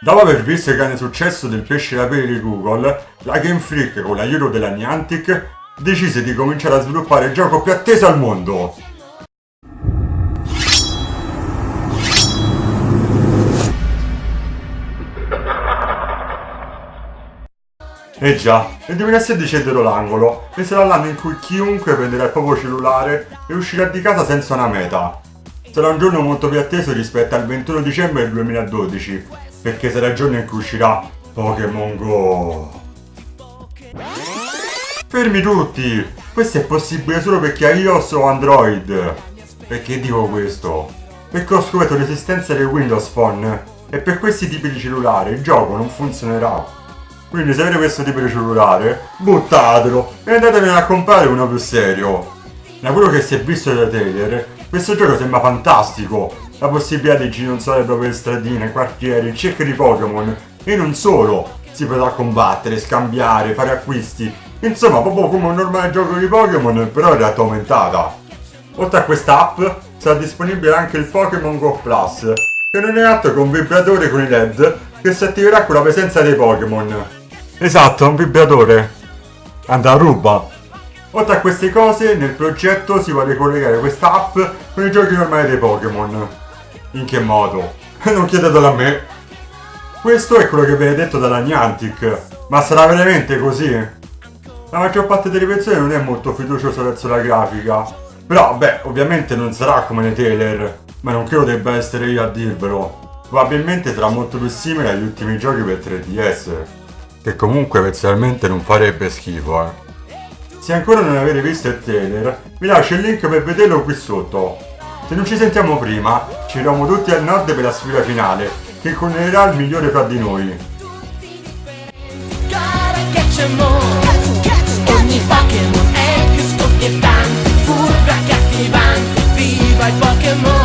Dopo aver visto il grande successo del pesce da peli di Google, la Game Freak con l'aiuto della Niantic decise di cominciare a sviluppare il gioco più atteso al mondo. Eh già, nel 2016 è dietro l'angolo e sarà l'anno in cui chiunque prenderà il proprio cellulare e uscirà di casa senza una meta. Sarà un giorno molto più atteso rispetto al 21 dicembre 2012, perché sarà il giorno in cui uscirà Pokémon Go. Fermi tutti! Questo è possibile solo per chi ha iOS o Android. Perché dico questo? Perché ho scoperto l'esistenza del Windows Phone e per questi tipi di cellulare il gioco non funzionerà. Quindi se avete questo tipo di cellulare, buttatelo e andatevene a comprare uno più serio. Da quello che si è visto dai trailer, questo gioco sembra fantastico. La possibilità di gironzare proprio le stradine, quartieri, in cerca di Pokémon. E non solo, si potrà combattere, scambiare, fare acquisti. Insomma, proprio come un normale gioco di Pokémon, però in realtà aumentata. Oltre a questa app, sarà disponibile anche il Pokémon Go Plus, che non è altro che un vibratore con i LED che si attiverà con la presenza dei Pokémon. Esatto, un vibratore. Andrà a ruba. Oltre a queste cose, nel progetto si vuole collegare questa app con i giochi normali dei Pokémon. In che modo? non chiedetelo a me. Questo è quello che viene detto dalla Niantic. Ma sarà veramente così? La maggior parte delle persone non è molto fiduciosa verso la grafica. Però, beh, ovviamente non sarà come nei trailer. Ma non credo debba essere io a dirvelo. Probabilmente sarà molto più simile agli ultimi giochi per 3DS che comunque personalmente non farebbe schifo, eh. Se ancora non avete visto il trailer, vi lascio il link per vederlo qui sotto. Se non ci sentiamo prima, ci uniamo tutti al nord per la sfida finale, che connerirà il migliore fra di noi. Pokémon è più scoppiettante, furba cattivante, viva i Pokémon!